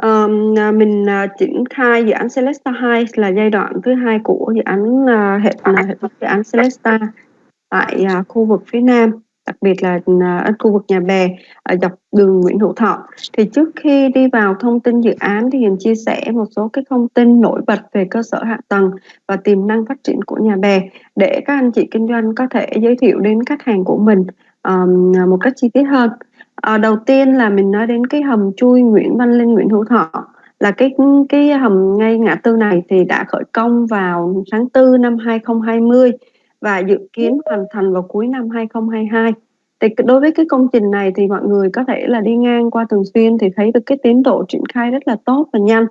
Ờm, à, mình, uh, triển khai dự án Celesta 2 là giai đoạn thứ hai của dự án, uh, hệ hệ thống dự án Celesta tại, uh, khu vực phía Nam, đặc biệt là, ở khu vực Nhà Bè, ở dọc đường Nguyễn Hữu Thọ. Thì trước khi đi vào thông tin dự án thì Hiền chia sẻ một số cái thông tin nổi bật về cơ sở hạ tầng và tiềm năng phát triển của Nhà Bè để các anh chị kinh doanh có thể giới thiệu đến khách hàng của mình, ờm, một cách chi tiết hơn. Ờ, đầu tiên là mình nói đến cái hầm chui Nguyễn Văn Linh, Nguyễn Hữu Thọ là cái cái hầm ngay ngã tư này thì đã khởi công vào tháng 4 năm 2020 và dự kiến hoàn thành vào cuối năm 2022. Thì đối với cái công trình này thì mọi người có thể là đi ngang qua thường xuyên thì thấy được cái tiến độ triển khai rất là tốt và nhanh.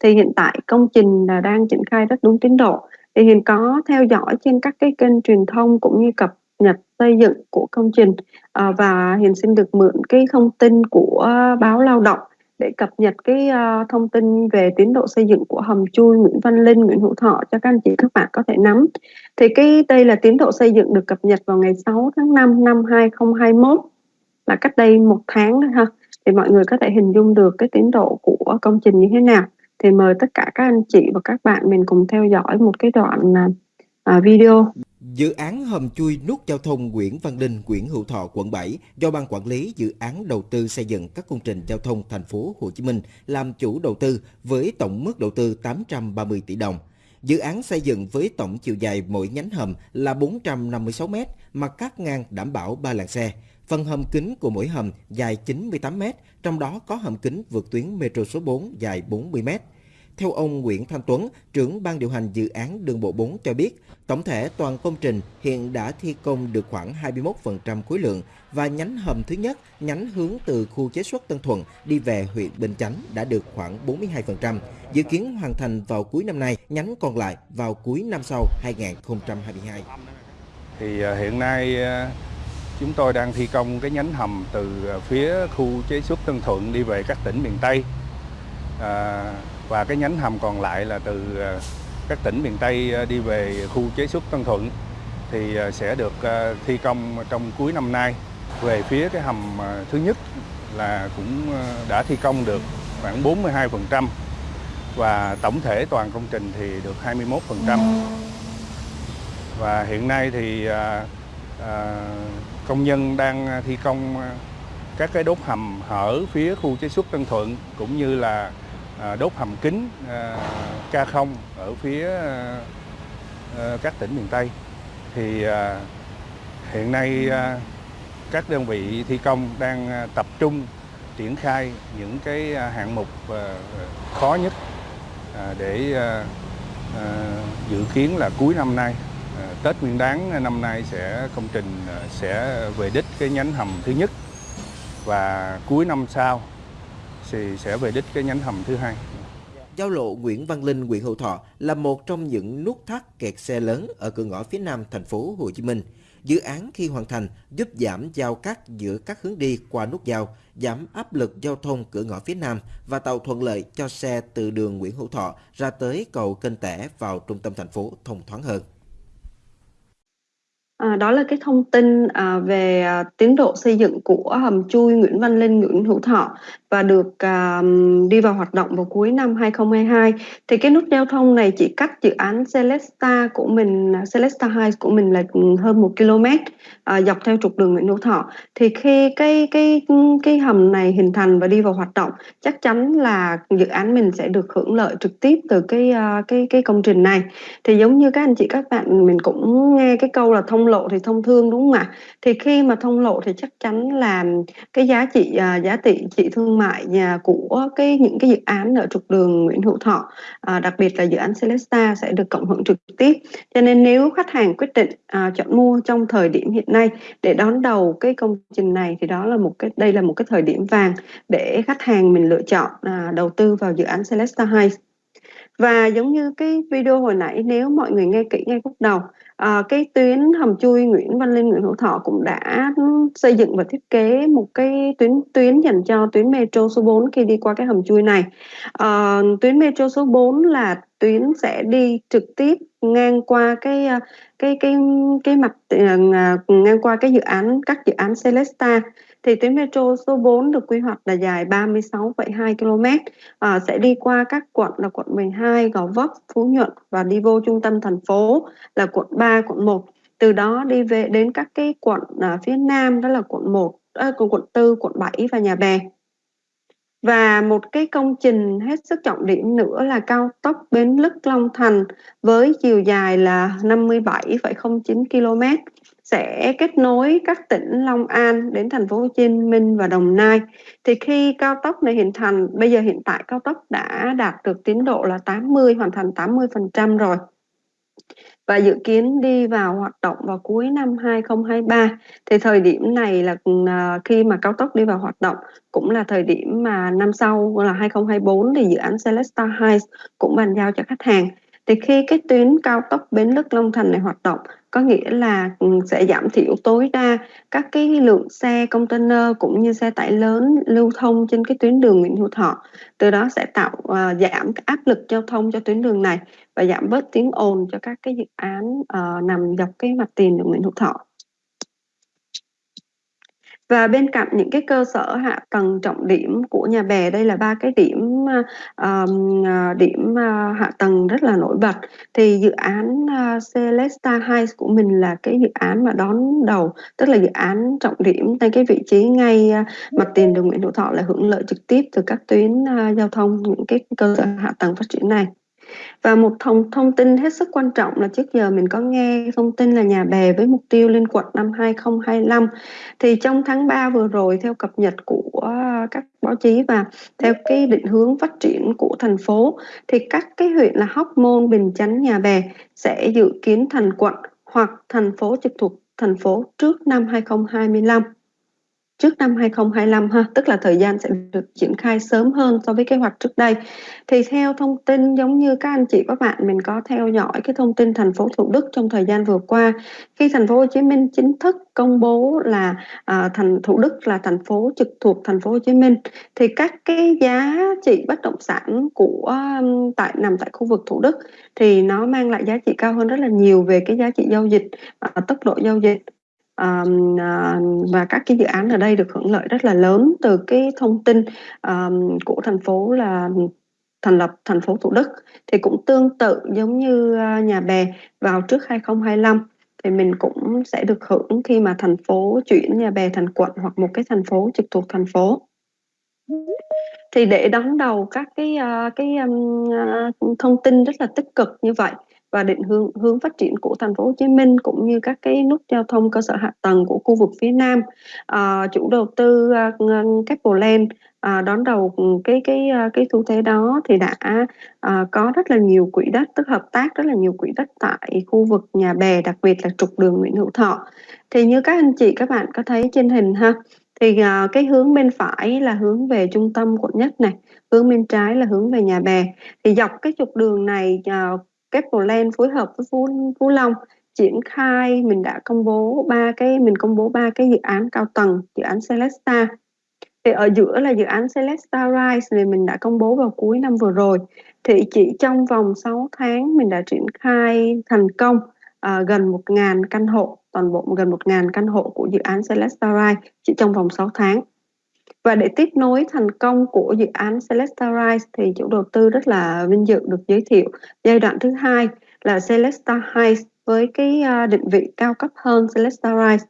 Thì hiện tại công trình là đang triển khai rất đúng tiến độ. Thì hiện có theo dõi trên các cái kênh truyền thông cũng như cập nhập xây dựng của công trình à, và Hiền xin được mượn cái thông tin của báo Lao động để cập nhật cái uh, thông tin về tiến độ xây dựng của hầm chui Nguyễn Văn Linh, Nguyễn Hữu Thọ cho các anh chị các bạn có thể nắm. Thì cái đây là tiến độ xây dựng được cập nhật vào ngày 6 tháng 5 năm 2021 là cách đây một tháng thôi ha. Thì mọi người có thể hình dung được cái tiến độ của công trình như thế nào. Thì mời tất cả các anh chị và các bạn mình cùng theo dõi một cái đoạn uh, video. Dự án hầm chui nút giao thông Nguyễn Văn Linh, Nguyễn Hữu Thọ, quận 7 do Ban Quản lý Dự án Đầu tư xây dựng các công trình giao thông thành phố Hồ Chí Minh làm chủ đầu tư với tổng mức đầu tư 830 tỷ đồng. Dự án xây dựng với tổng chiều dài mỗi nhánh hầm là 456 m, mặt cắt ngang đảm bảo 3 làn xe. Phần hầm kính của mỗi hầm dài 98 m, trong đó có hầm kính vượt tuyến metro số 4 dài 40 m. Theo ông Nguyễn Thanh Tuấn, trưởng ban điều hành dự án đường bộ 4 cho biết, tổng thể toàn công trình hiện đã thi công được khoảng 21% khối lượng và nhánh hầm thứ nhất, nhánh hướng từ khu chế xuất Tân Thuận đi về huyện Bình Chánh đã được khoảng 42%, dự kiến hoàn thành vào cuối năm nay, nhánh còn lại vào cuối năm sau 2022. Thì à, hiện nay à, chúng tôi đang thi công cái nhánh hầm từ à, phía khu chế xuất Tân Thuận đi về các tỉnh miền Tây. À, và cái nhánh hầm còn lại là từ ờ, các tỉnh miền Tây ờ, đi về khu chế xuất Tân Thuận thì ờ, sẽ được thi công trong cuối năm nay. Về phía cái hầm thứ nhất là cũng đã thi công được khoảng 42% và tổng thể toàn công trình thì được 21%. Và hiện nay thì công nhân đang thi công các cái đốt hầm hở phía khu chế xuất Tân Thuận, cũng như là À, đốt hầm kính à, K0 ở phía à, các tỉnh miền Tây. Thì hiện nay các đơn vị thi công đang tập trung triển khai những cái hạng mục khó nhất để dự kiến là cuối năm nay Tết Nguyên Đán năm nay sẽ, công trình sẽ về đích cái nhánh hầm thứ nhất. Và cuối năm sau thì sẽ về đích cái nhánh hầm thứ hai. Giao lộ Nguyễn Văn Linh, Nguyễn Hữu Thọ là một trong những nút thắt kẹt xe lớn ở cửa ngõ phía nam thành phố Hồ Chí Minh. Dự án khi hoàn thành giúp giảm giao cắt giữa các hướng đi qua nút giao, giảm áp lực giao thông cửa ngõ phía nam và tạo thuận lợi cho xe từ đường Nguyễn Hữu Thọ ra tới cầu Kênh Tẻ vào trung tâm thành phố thông thoáng hơn. À, đó là cái thông tin à, về à, tiến độ xây dựng của hầm chui Nguyễn Văn Linh, Nguyễn Hữu Thọ và được à, đi vào hoạt động vào cuối năm 2022. Thì cái nút giao thông này chỉ cách dự án Celesta của mình, à, Celesta 2 của mình là hơn một km à, dọc theo trục đường Nguyễn Hữu Thọ. Thì khi cái cái cái hầm này hình thành và đi vào hoạt động, chắc chắn là dự án mình sẽ được hưởng lợi trực tiếp từ cái à, cái cái công trình này. Thì giống như các anh chị các bạn mình cũng nghe cái câu là thông lộ thì thông thương đúng không ạ? Thì khi mà thông lộ thì chắc chắn là cái giá trị à, giá trị trị thương mại nhà của cái những cái dự án ở trục đường Nguyễn Hữu Thọ, à, đặc biệt là dự án Celesta sẽ được cộng hưởng trực tiếp. Cho nên nếu khách hàng quyết định à, chọn mua trong thời điểm hiện nay để đón đầu cái công trình này thì đó là một cái đây là một cái thời điểm vàng để khách hàng mình lựa chọn à, đầu tư vào dự án Celesta Heights và giống như cái video hồi nãy nếu mọi người nghe kỹ ngay khúc đầu à, cái tuyến hầm chui Nguyễn Văn Linh Nguyễn Hữu Thọ cũng đã xây dựng và thiết kế một cái tuyến tuyến dành cho tuyến metro số 4 khi đi qua cái hầm chui này. À, tuyến metro số 4 là tuyến sẽ đi trực tiếp ngang qua cái ờ, cái cái cái mặt ngang qua cái dự án các dự án Celesta thì tuyến metro số 4 được quy hoạch là dài 36,2 km à, sẽ đi qua các quận là quận 12, Gò Vấp, Phú Nhuận và đi vô trung tâm thành phố là quận 3, quận 1 từ đó đi về đến các cái quận à, phía nam đó là quận 1, à, quận 4, quận 7 và Nhà Bè. Và một cái công trình hết sức trọng điểm nữa là cao tốc Bến Lức Long Thành với chiều dài là 57,09 km sẽ kết nối các tỉnh Long An đến thành phố Hồ Chí Minh và Đồng Nai. Thì khi cao tốc này hình thành, bây giờ hiện tại cao tốc đã đạt được tiến độ là 80 hoàn thành 80% rồi. Và dự kiến đi vào hoạt động vào cuối năm 2023 thì thời điểm này là à, khi mà cao tốc đi vào hoạt động cũng là thời điểm mà năm sau là 2024 thì dự án Celesta Heights cũng bàn giao cho khách hàng. Thì khi cái tuyến cao tốc Bến Lức Long Thành này hoạt động có nghĩa là ừ, sẽ giảm thiểu tối đa các cái lượng xe container cũng như xe tải lớn lưu thông trên cái tuyến đường Nguyễn Hữu Thọ. Từ đó sẽ tạo uh, giảm áp lực giao thông cho tuyến đường này và giảm bớt tiếng ồn cho các cái dự án uh, nằm dọc cái mặt tiền đường Nguyễn Hữu Thọ và bên cạnh những cái cơ sở hạ tầng trọng điểm của nhà bè đây là ba cái điểm um, điểm uh, hạ tầng rất là nổi bật. Thì dự án uh, Celesta Heights của mình là cái dự án mà đón đầu tức là dự án trọng điểm tại cái vị trí ngay uh, mặt tiền đường Nguyễn Hữu Thọ là hưởng lợi trực tiếp từ các tuyến uh, giao thông những cái cơ sở hạ tầng phát triển này và một thông thông tin hết sức quan trọng là trước giờ mình có nghe thông tin là nhà bè với mục tiêu lên quận năm 2025 thì trong tháng 3 vừa rồi theo cập nhật của các báo chí và theo cái định hướng phát triển của thành phố thì các cái huyện là Hóc Môn, Bình Chánh, Nhà Bè sẽ dự kiến thành quận hoặc thành phố trực thuộc thành phố trước năm 2025 trước năm 2025 ha, tức là thời gian sẽ được triển khai sớm hơn so với kế hoạch trước đây. Thì theo thông tin giống như các anh chị các bạn mình có theo dõi cái thông tin thành phố Thủ Đức trong thời gian vừa qua khi thành phố Hồ Chí Minh chính thức công bố là à, thành Thủ Đức là thành phố trực thuộc thành phố Hồ Chí Minh thì các cái giá trị bất động sản của tại nằm tại khu vực Thủ Đức thì nó mang lại giá trị cao hơn rất là nhiều về cái giá trị giao dịch, à, tốc độ giao dịch um, uh, và các cái dự án ở đây được hưởng lợi rất là lớn từ cái thông tin um, của thành phố là thành lập thành phố Thủ Đức. Thì cũng tương tự giống như à, nhà bè vào trước 2025 thì mình cũng sẽ được hưởng khi mà thành phố chuyển nhà bè thành quận hoặc một cái thành phố trực thuộc thành phố. Thì để đón đầu các cái à, cái um, thông tin rất là tích cực như vậy và định hướng hướng phát triển của thành phố Hồ Chí Minh cũng như các cái nút giao thông cơ sở hạ tầng của khu vực phía Nam. À, chủ đầu tư à, uh, Capital à, đón đầu cái cái à, cái xu thế đó thì đã à, có rất là nhiều quỹ đất tức hợp tác rất là nhiều quỹ đất tại khu vực nhà bè đặc biệt là trục đường Nguyễn Hữu Thọ. Thì như các anh chị các bạn có thấy trên hình ha thì à, cái hướng bên phải là hướng về trung tâm quận nhất này hướng bên trái là hướng về nhà bè. Thì dọc cái trục đường này à, uh, Capland phối hợp với Phú, Phú Long triển khai mình đã công bố ba cái mình công bố ba cái dự án cao tầng dự án Celesta. Thì ở giữa là dự án Celesta Rise thì mình đã công bố vào cuối năm vừa rồi. Thì chỉ trong vòng 6 tháng mình đã triển khai thành công uh, gần 1.000 căn hộ toàn bộ gần 1.000 căn hộ của dự án Celesta Rise chỉ trong vòng 6 tháng và để tiếp nối thành công của dự án Celesta Rise thì chủ đầu tư rất là vinh dự được giới thiệu giai đoạn thứ hai là Celesta Heights với cái à, định vị cao cấp hơn Celesta Rise.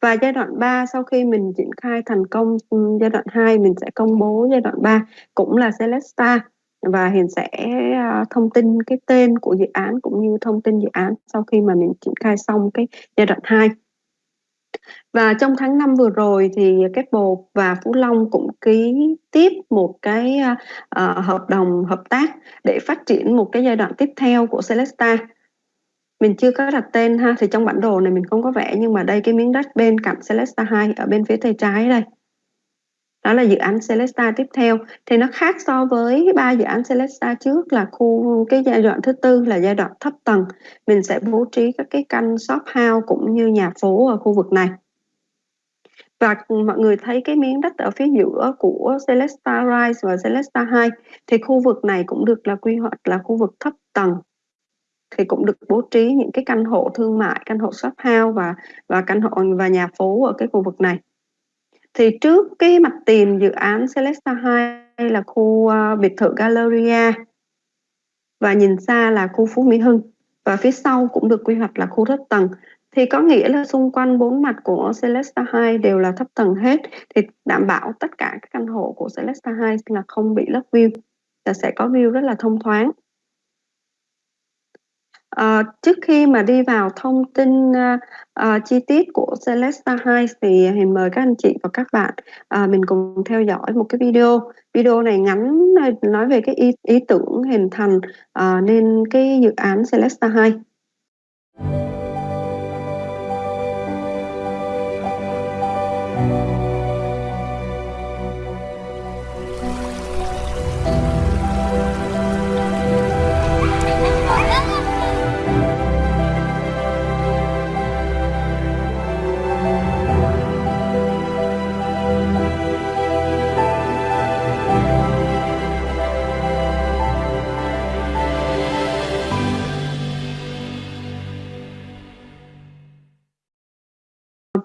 Và giai đoạn 3 sau khi mình triển khai thành công ừ, giai đoạn 2 mình sẽ công bố giai đoạn 3 cũng là Celesta và hiện sẽ à, thông tin cái tên của dự án cũng như thông tin dự án sau khi mà mình triển khai xong cái giai đoạn 2. Và trong tháng 5 vừa rồi thì Keppel và Phú Long cũng ký tiếp một cái uh, hợp đồng hợp tác để phát triển một cái giai đoạn tiếp theo của Celesta. Mình chưa có đặt tên ha, thì trong bản đồ này mình không có vẽ nhưng mà đây cái miếng đất bên cạnh Celesta 2 ở bên phía tay trái đây. Đó là dự án Celesta tiếp theo thì nó khác so với ba dự án Celesta trước là khu cái giai đoạn thứ tư là giai đoạn thấp tầng. Mình sẽ bố trí các cái căn shop house cũng như nhà phố ở khu vực này và mọi người thấy cái miếng đất ở phía giữa của Celesta Rise và Celesta 2 thì khu vực này cũng được là quy hoạch là khu vực thấp tầng thì cũng được bố trí những cái căn hộ thương mại, căn hộ shop house và và căn hộ và nhà phố ở cái khu vực này thì trước cái mặt tiền dự án Celesta 2 là khu uh, biệt thự Galleria và nhìn xa là khu Phú Mỹ Hưng. Và phía sau cũng được quy hoạch là khu thấp tầng. Thì có nghĩa là xung quanh bốn mặt của Celesta 2 đều là thấp tầng hết. Thì đảm bảo tất cả các căn hộ của Celesta 2 là không bị lấp view. Là sẽ có view rất là thông thoáng. À, trước khi mà đi vào thông tin uh, uh, chi tiết của Celesta 2 thì thì mời các anh chị và các bạn uh, mình cùng theo dõi một cái video. Video này ngắn nói về cái ý, ý tưởng hình thành uh, nên cái dự án Celesta 2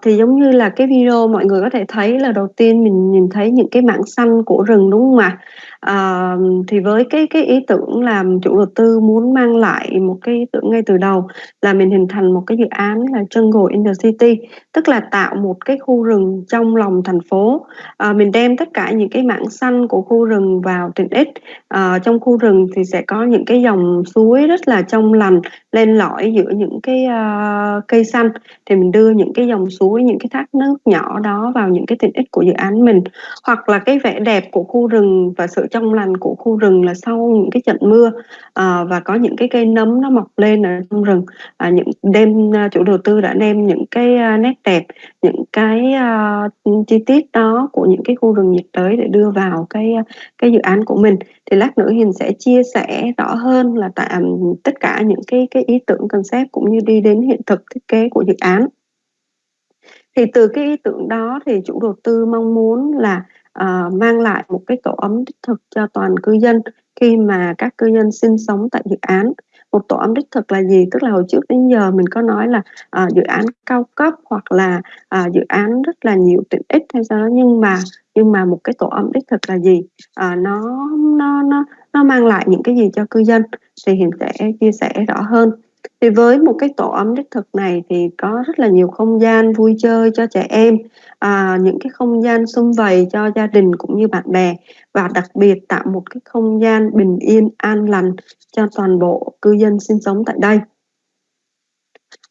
thì giống như là cái video mọi người có thể thấy là đầu tiên mình nhìn thấy những cái mảng xanh của rừng đúng không ạ? À, Ờ, thì với cái cái ý tưởng làm chủ đầu tư muốn mang lại một cái ý tưởng ngay từ đầu là mình hình thành một cái dự án là Jungle in the City, tức là tạo một cái khu rừng trong lòng thành phố. À, mình đem tất cả những cái mảng xanh của khu rừng vào tiện ích. À, trong khu rừng thì sẽ có những cái dòng suối rất là trong lành lên lõi giữa những cái uh, cây xanh thì mình đưa những cái dòng suối những cái thác nước nhỏ đó vào những cái tiện ích của dự án mình hoặc là cái vẻ đẹp của khu rừng và sự trong lành của khu rừng là sau những cái trận mưa à, và có những cái cây nấm nó mọc lên ở trong rừng. À, những đêm à, chủ đầu tư đã đem những cái à, nét đẹp những cái uh, chi tiết đó của những cái khu rừng nhiệt đới để đưa vào cái cái dự án của mình. Thì lát nữa hiền sẽ chia sẻ rõ hơn là tại tất cả những cái cái ý tưởng concept cũng như đi đến hiện thực thiết kế của dự án. Thì từ cái ý tưởng đó thì chủ đầu tư mong muốn là À, mang lại một cái tổ ấm đích thực cho toàn cư dân khi mà các cư dân sinh sống tại dự án. Một tổ ấm đích thực là gì? Tức là hồi trước đến giờ mình có nói là à, dự án cao cấp hoặc là à, dự án rất là nhiều tiện ích hay sao đó. Nhưng mà nhưng mà một cái tổ ấm đích thực là gì? À, nó nó nó nó mang lại những cái gì cho cư dân? Thì hiện sẽ chia sẻ rõ hơn thì với một cái tổ ấm đích thực này thì có rất là nhiều không gian vui chơi cho trẻ em à, những cái không gian xung vầy cho gia đình cũng như bạn bè. Và đặc biệt tạo một cái không gian bình yên an lành cho toàn bộ cư dân sinh sống tại đây.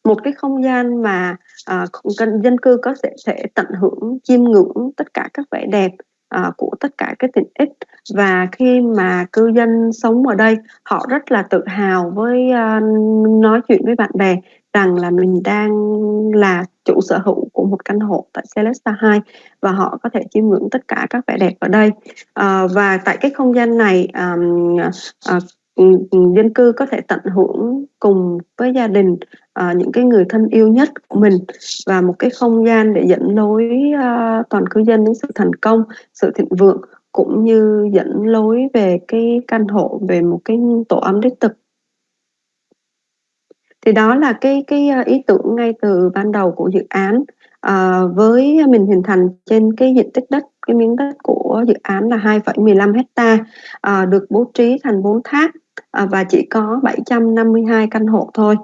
Một cái không gian mà à, dân cư có thể, thể tận hưởng chiêm ngưỡng tất cả các vẻ đẹp à, của tất cả các tiện ích và khi mà cư dân sống ở đây họ rất là tự hào với uh, nói chuyện với bạn bè rằng là mình đang là chủ sở hữu của một căn hộ tại Celesta 2 và họ có thể chiêm ngưỡng tất cả các vẻ đẹp ở đây. À, và tại cái không gian này um, uh, dân cư có thể tận hưởng cùng với gia đình à, những cái người thân yêu nhất của mình và một cái không gian để dẫn lối à, toàn cư dân đến sự thành công sự thịnh vượng cũng như dẫn lối về cái căn hộ về một cái tổ ấm đích thực. Thì đó là cái cái à, ý tưởng ngay từ ban đầu của dự án. À, với mình hình thành trên cái diện tích đất cái miếng đất của dự án là 2,15 hecta à, được bố trí thành 4 tháp à, và chỉ có 752 căn hộ thôi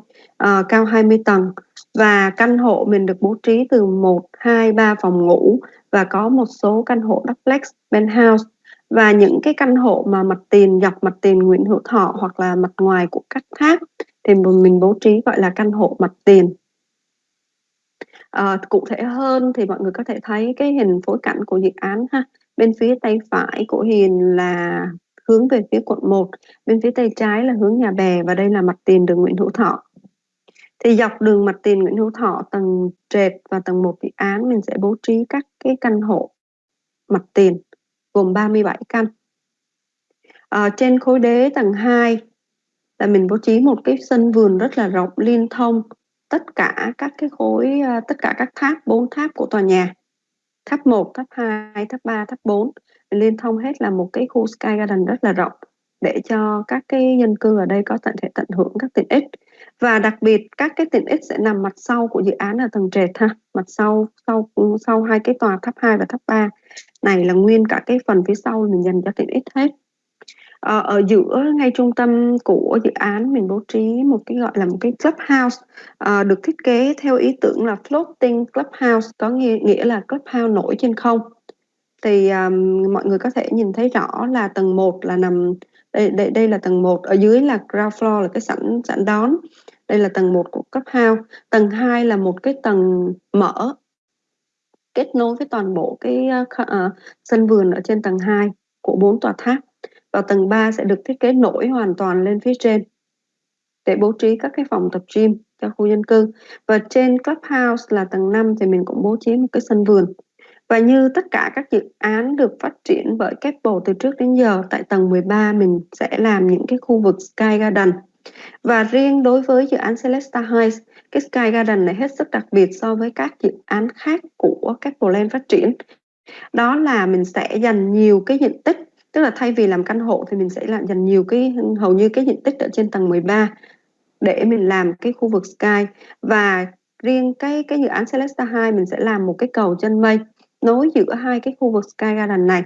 uh, cao 20 tầng. Và căn hộ mình được bố trí từ 1, 2, 3 phòng ngủ và có một số căn hộ duplex penthouse. Và những cái căn hộ mà mặt tiền dọc mặt tiền Nguyễn Hữu Thọ hoặc là mặt ngoài của các tháp thì mình bố trí gọi là căn hộ mặt tiền. À, cụ thể hơn thì mọi người có thể thấy cái hình phối cảnh của dự án ha. Bên phía tay phải của Hiền là hướng về phía quận 1 bên phía tay trái là hướng nhà bè và đây là mặt tiền đường Nguyễn Hữu Thọ thì dọc đường mặt tiền Nguyễn Hữu Thọ tầng trệt và tầng 1 dự án mình sẽ bố trí các cái căn hộ mặt tiền gồm 37 căn. À, trên khối đế tầng 2 là mình bố trí một cái sân vườn rất là rộng liên thông tất cả các cái khối ờ, tất cả các tháp bốn tháp của tòa nhà. Tháp 1, tháp 2, tháp 3, tháp 4 liên thông hết là một cái khu Sky Garden rất là rộng để cho các cái dân cư ở đây có thể tận hưởng các tiện ích. Và đặc biệt các cái tiện ích sẽ nằm mặt sau của dự án ở tầng trệt ha. Mặt sau sau sau hai cái tòa tháp 2 và tháp 3 này là nguyên cả cái phần phía sau mình dành cho tiện ích hết. À, ở giữa ngay trung tâm của dự án mình bố trí một cái gọi là một cái clubhouse. À, được thiết kế theo ý tưởng là floating clubhouse có nghĩa, nghĩa là clubhouse nổi trên không. Thì um, mọi người có thể nhìn thấy rõ là tầng 1 là nằm đây đây đây là tầng 1 ở dưới là ground floor là cái sảnh sảnh đón. Đây là tầng 1 của cấp house tầng 2 là một cái tầng mở kết nối với toàn bộ cái uh, uh, sân vườn ở trên tầng 2 của bốn tòa tháp. Và tầng 3 sẽ được thiết kế nổi hoàn toàn lên phía trên để bố trí các cái phòng tập gym cho khu dân cư. Và trên clubhouse là tầng 5 thì mình cũng bố trí một cái sân vườn và như tất cả các dự án được phát triển bởi Keppel từ trước đến giờ, tại tầng 13 mình sẽ làm những cái khu vực Sky Garden. Và riêng đối với dự án Celesta Heights, cái Sky Garden này hết sức đặc biệt so với các dự án khác của Keppel Land phát triển. Đó là mình sẽ dành nhiều cái diện tích, tức là thay vì làm căn hộ thì mình sẽ làm dành nhiều cái hầu như cái diện tích ở trên tầng 13 để mình làm cái khu vực Sky và riêng cái cái dự án Celesta 2 mình sẽ làm một cái cầu chân mây nối giữa hai cái khu vực Sky Garden này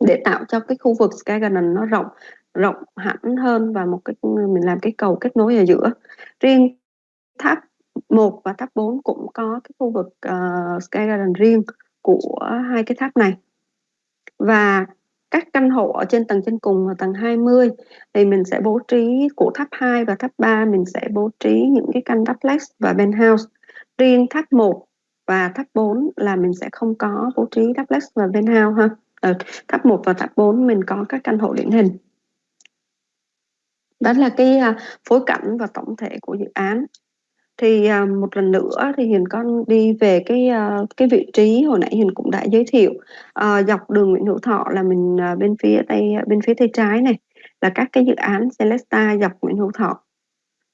để tạo cho cái khu vực Sky Garden nó rộng rộng hẳn hơn và một cái mình làm cái cầu kết nối ở giữa. Riêng tháp 1 và tháp 4 cũng có cái khu vực uh, Sky Garden riêng của hai cái tháp này. Và các căn hộ ở trên tầng trên cùng là tầng 20 thì mình sẽ bố trí của tháp 2 và tháp 3 mình sẽ bố trí những cái căn duplex và penthouse. Riêng tháp 1 và tháp 4 là mình sẽ không có bố trí duplex và penthouse ha. Ở tháp 1 và tháp 4 mình có các căn hộ điển hình. Đó là cái à, phối cảnh và tổng thể của dự án. Thì à, một lần nữa thì hiền con đi về cái à, cái vị trí hồi nãy hiền cũng đã giới thiệu. Ờ, dọc đường nguyễn hữu thọ là mình bên phía tây, bên phía tay trái này, là các cái dự án Celesta dọc Nguyễn Hữu Thọ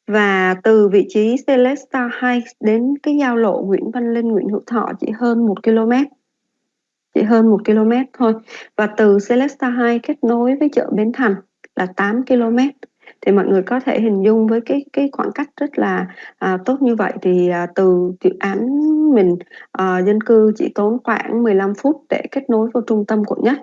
và từ vị trí Celesta Heights đến cái giao lộ Nguyễn Văn Linh Nguyễn Hữu Thọ chỉ hơn một km. Chỉ hơn một km thôi. Và từ Celesta Heights kết nối với chợ Bến Thành là 8 km. Thì mọi người có thể hình dung với cái cái khoảng cách rất là à, tốt như vậy thì à, từ dự án mình à, dân cư chỉ tốn khoảng 15 phút để kết nối vào trung tâm quận nhất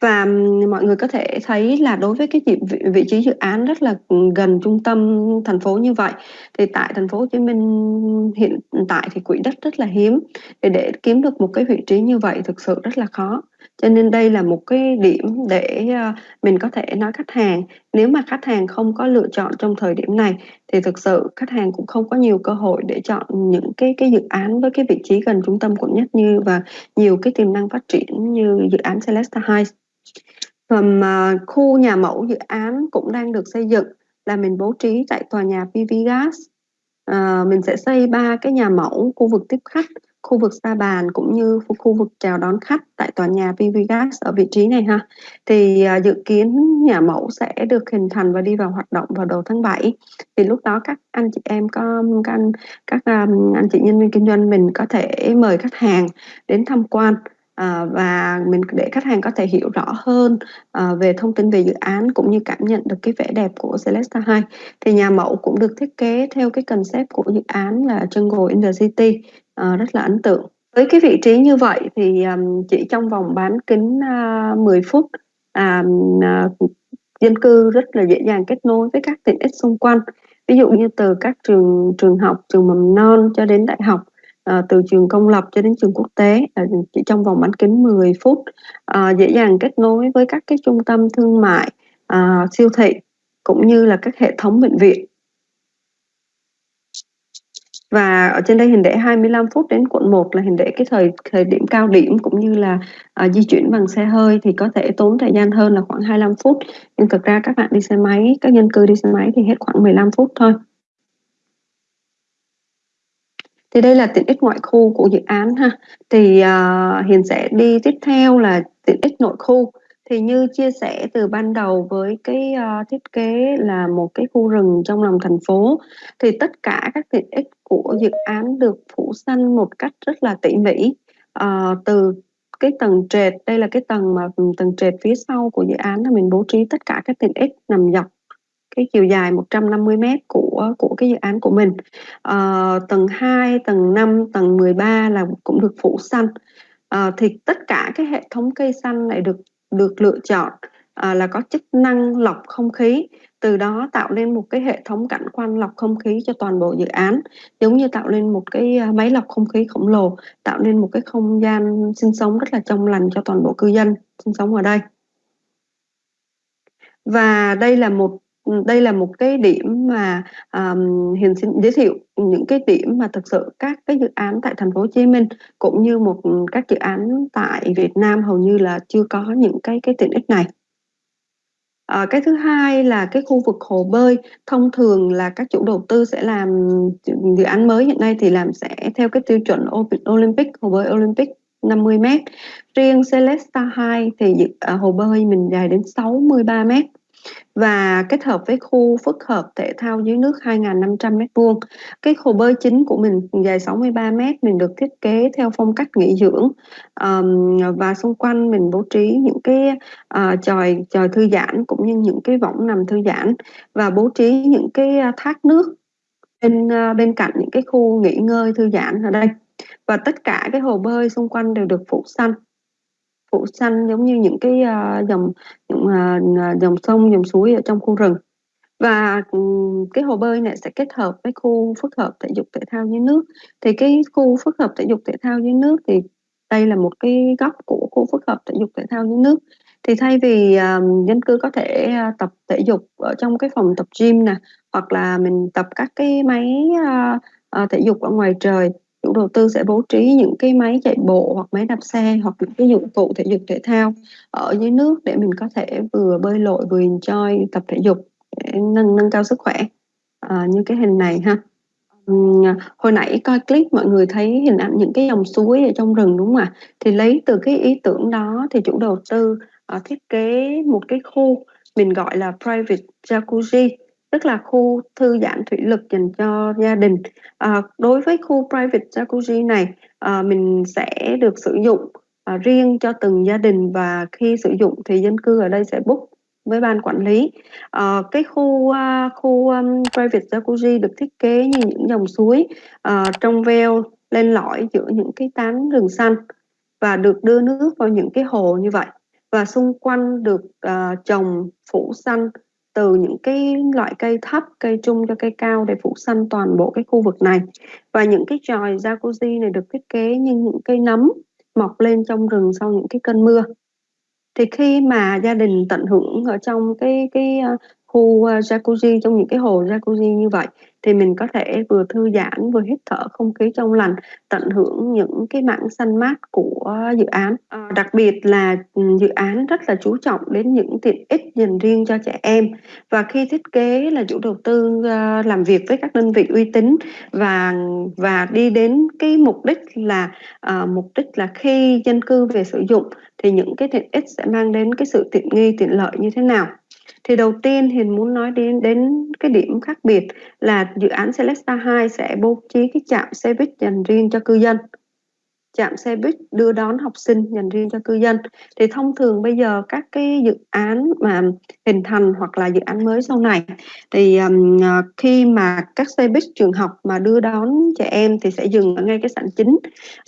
và mọi người có thể thấy là đối với cái vị, vị trí dự án rất là gần trung tâm thành phố như vậy thì tại thành phố Hồ Chí Minh hiện tại thì quỹ đất rất là hiếm. Để để kiếm được một cái vị trí như vậy thực sự rất là khó. Cho nên đây là một cái điểm để ờ, mình có thể nói khách hàng. Nếu mà khách hàng không có lựa chọn trong thời điểm này thì thực sự khách hàng cũng không có nhiều cơ hội để chọn những cái cái dự án với cái vị trí gần trung tâm quận nhất như và nhiều cái tiềm năng phát triển như dự án Celesta Heights. Phần à, khu nhà mẫu dự án cũng đang được xây dựng là mình bố trí tại tòa nhà PV Gas. À, mình sẽ xây ba cái nhà mẫu khu vực tiếp khách, khu vực xa bàn cũng như khu vực chào đón khách tại tòa nhà PV Gas ở vị trí này ha. Thì à, dự kiến nhà mẫu sẽ được hình thành và đi vào hoạt động vào đầu tháng 7. Thì lúc đó các anh chị em có các anh các um, anh chị nhân viên kinh doanh mình có thể mời khách hàng đến tham quan à, và mình để khách hàng có thể hiểu rõ hơn à, về thông tin về dự án cũng như cảm nhận được cái vẻ đẹp của Celesta 2 thì nhà mẫu cũng được thiết kế theo cái concept của dự án là Jungle in the City à, rất là ấn tượng. Với cái vị trí như vậy thì um, chỉ trong vòng bán kính uh, 10 phút uh, dân cư rất là dễ dàng kết nối với các tiện ích xung quanh. Ví dụ như từ các trường trường học trường mầm non cho đến đại học à, từ trường công lập cho đến trường quốc tế à, chỉ trong vòng bán kính 10 phút. À, dễ dàng kết nối với các cái trung tâm thương mại à, siêu thị cũng như là các hệ thống bệnh viện. Và ở trên đây hình vẽ 25 phút đến quận 1 là hình vẽ cái thời thời điểm cao điểm cũng như là à, di chuyển bằng xe hơi thì có thể tốn thời gian hơn là khoảng 25 phút. Nhưng thực ra các bạn đi xe máy các dân cư đi xe máy thì hết khoảng 15 phút thôi thì đây là tiện ích ngoại khu của dự án ha. Thì uh, hiền sẽ đi tiếp theo là tiện ích nội khu. Thì như chia sẻ từ ban đầu với cái uh, thiết kế là một cái khu rừng trong lòng thành phố thì tất cả các tiện ích của dự án được phủ xanh một cách rất là tỉ mỉ. Uh, từ cái tầng trệt đây là cái tầng mà ừ, tầng trệt phía sau của dự án là mình bố trí tất cả các tiện ích nằm dọc cái chiều dài 150 m của của cái dự án của mình. À, tầng 2 tầng 5 tầng 13 là cũng được phủ xanh. À, thì tất cả cái hệ thống cây xanh này được được lựa chọn à, là có chức năng lọc không khí. Từ đó tạo nên một cái hệ thống cảnh quan lọc không khí cho toàn bộ dự án. Giống như tạo nên một cái máy lọc không khí khổng lồ tạo nên một cái không gian sinh sống rất là trong lành cho toàn bộ cư dân sinh sống ở đây. Và đây là một Ừ, đây là một cái điểm mà um, hiền xin giới thiệu những cái điểm mà thực sự các cái dự án tại thành phố Hồ Chí Minh cũng như một các dự án tại Việt Nam hầu như là chưa có những cái cái tiện ích này. À, cái thứ hai là cái khu vực hồ bơi thông thường là các chủ đầu tư sẽ làm dự án mới hiện nay thì làm sẽ theo cái tiêu chuẩn Olympic hồ bơi Olympic 50 m riêng Celesta 2 thì à, hồ bơi mình dài đến 63 m và kết hợp với khu phức hợp thể thao dưới nước 2.500 m2. Cái hồ bơi chính của mình dài 63 m mình được thiết kế theo phong cách nghỉ dưỡng. Um, và xung quanh mình bố trí những cái ờ, uh, tròi tròi thư giãn cũng như những cái võng nằm thư giãn và bố trí những cái ờ, thác nước bên uh, bên cạnh những cái khu nghỉ ngơi thư giãn ở đây. Và tất cả cái hồ bơi xung quanh đều được phủ xanh. Phủ xanh giống như những cái uh, dòng những à, à, dòng sông dòng suối ở trong khu rừng. Và ừ, cái hồ bơi này sẽ kết hợp với khu phức hợp thể dục thể thao dưới nước. Thì cái khu phức hợp thể dục thể thao dưới nước thì đây là một cái góc của khu phức hợp thể dục thể thao dưới nước. Thì thay vì um, dân cư có thể uh, tập thể dục ở trong cái phòng tập gym nè hoặc là mình tập các cái máy uh, uh, thể dục ở ngoài trời chủ đầu tư sẽ bố trí những cái máy chạy bộ hoặc máy đạp xe hoặc những cái dụng cụ thể dục thể thao ở dưới nước để mình có thể vừa bơi lội vừa enjoy tập thể dục để nâng nâng cao sức khỏe. À, như cái hình này ha. Uhm, hồi nãy coi clip mọi người thấy hình ảnh những cái dòng suối ở trong rừng đúng không ạ? Thì lấy từ cái ý tưởng đó thì chủ đầu tư uh, thiết kế một cái khu mình gọi là private jacuzzi tức là khu thư giãn thủy lực dành cho gia đình. À, đối với khu private jacuzzi này à, mình sẽ được sử dụng à, riêng cho từng gia đình và khi sử dụng thì dân cư ở đây sẽ book với ban quản lý. À, cái khu uh, khu um, private jacuzzi được thiết kế như những dòng suối uh, trong veo lên lõi giữa những cái tán rừng xanh và được đưa nước vào những cái hồ như vậy. Và xung quanh được uh, trồng phủ xanh từ những cái loại cây thấp, cây trung cho cây cao để phủ xanh toàn bộ cái khu vực này. Và những cái tròi jacuzzi này được thiết kế như những cây nấm mọc lên trong rừng sau những cái cơn mưa. Thì khi mà gia đình tận hưởng ở trong cái cái ờ, khu ờ, jacuzzi trong những cái hồ jacuzzi như vậy thì mình có thể vừa thư giãn vừa hít thở không khí trong lành tận hưởng những cái mảng xanh mát của dự án. À, đặc biệt là ừ, dự án rất là chú trọng đến những tiện ích dành riêng cho trẻ em. Và khi thiết kế là chủ đầu tư uh, làm việc với các đơn vị uy tín và và đi đến cái mục đích là uh, mục đích là khi dân cư về sử dụng thì những cái tiện ích sẽ mang đến cái sự tiện nghi tiện lợi như thế nào thì đầu tiên Hiền muốn nói đến đến cái điểm khác biệt là dự án Celesta 2 sẽ bố trí cái trạm xe buýt dành riêng cho cư dân trạm xe buýt đưa đón học sinh dành riêng cho cư dân. Thì thông thường bây giờ các cái dự án mà hình thành hoặc là dự án mới sau này thì um, khi mà các xe buýt trường học mà đưa đón trẻ em thì sẽ dừng ở ngay cái sảnh chính.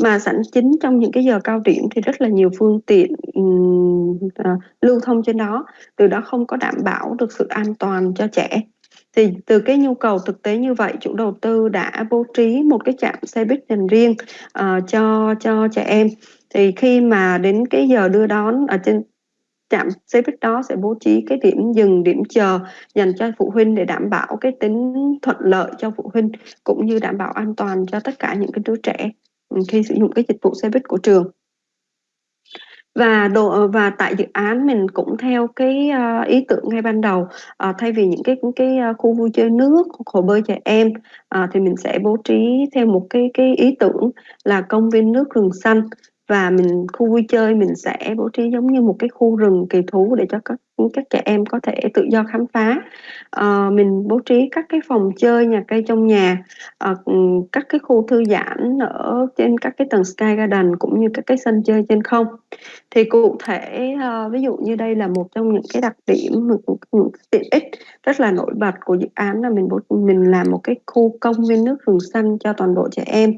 Mà sảnh chính trong những cái giờ cao điểm thì rất là nhiều phương tiện um, uh, lưu thông trên đó. Từ đó không có đảm bảo được sự an toàn cho trẻ thì từ cái nhu cầu thực tế như vậy chủ đầu tư đã bố trí một cái trạm xe buýt dành riêng uh, cho cho trẻ em. Thì khi mà đến cái giờ đưa đón ở trên trạm xe buýt đó sẽ bố trí cái điểm dừng điểm chờ dành cho phụ huynh để đảm bảo cái tính thuận lợi cho phụ huynh cũng như đảm bảo an toàn cho tất cả những cái đứa trẻ ừ, khi sử dụng cái dịch vụ xe buýt của trường và đồ ờ, và tại dự án mình cũng theo cái ờ, ý tưởng ngay ban đầu. Uh, thay vì những cái cái khu vui chơi nước hồ bơi trẻ em uh, thì mình sẽ bố trí thêm một cái cái ý tưởng là công viên nước rừng xanh và mình khu vui chơi mình sẽ bố trí giống như một cái khu rừng kỳ thú để cho các các trẻ em có thể tự do khám phá. À, mình bố trí các cái phòng chơi nhà cây trong nhà à, các cái khu thư giãn ở trên các cái tầng Sky Garden cũng như các cái sân chơi trên không. Thì cụ thể à, ví dụ như đây là một trong những cái đặc điểm những tiện ích rất là nổi bật của dự án là mình bố mình làm một cái khu công viên nước rừng xanh cho toàn bộ trẻ em.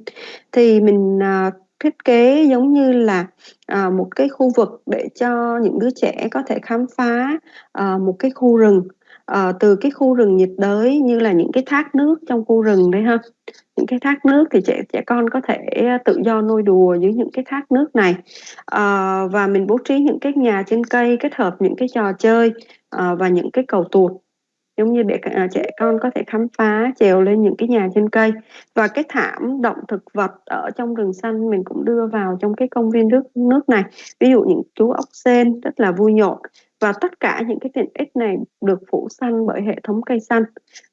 Thì mình à, thiết kế giống như là à, một cái khu vực để cho những đứa trẻ có thể khám phá à, một cái khu rừng à, từ cái khu rừng nhiệt đới như là những cái thác nước trong khu rừng đấy ha. Những cái thác nước thì trẻ trẻ con có thể à, tự do nôi đùa dưới những cái thác nước này. À, và mình bố trí những cái nhà trên cây kết hợp những cái trò chơi à, và những cái cầu tuột giống như để à, trẻ con có thể khám phá trèo lên những cái nhà trên cây. Và cái thảm động thực vật ở trong rừng xanh mình cũng đưa vào trong cái công viên nước nước này. Ví dụ những chú ốc sên rất là vui nhộn. Và tất cả những cái tiện ích này được phủ xanh bởi hệ thống cây xanh.